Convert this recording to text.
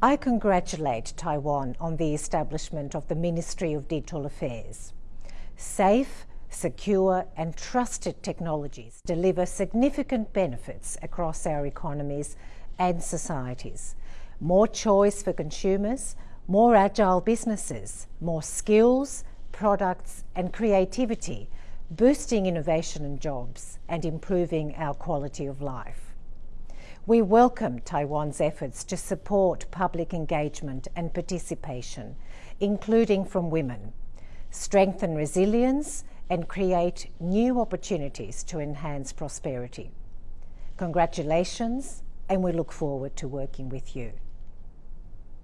I congratulate Taiwan on the establishment of the Ministry of Digital Affairs. Safe, secure and trusted technologies deliver significant benefits across our economies and societies. More choice for consumers, more agile businesses, more skills, products and creativity, boosting innovation and jobs and improving our quality of life. We welcome Taiwan's efforts to support public engagement and participation, including from women, strengthen resilience and create new opportunities to enhance prosperity. Congratulations, and we look forward to working with you.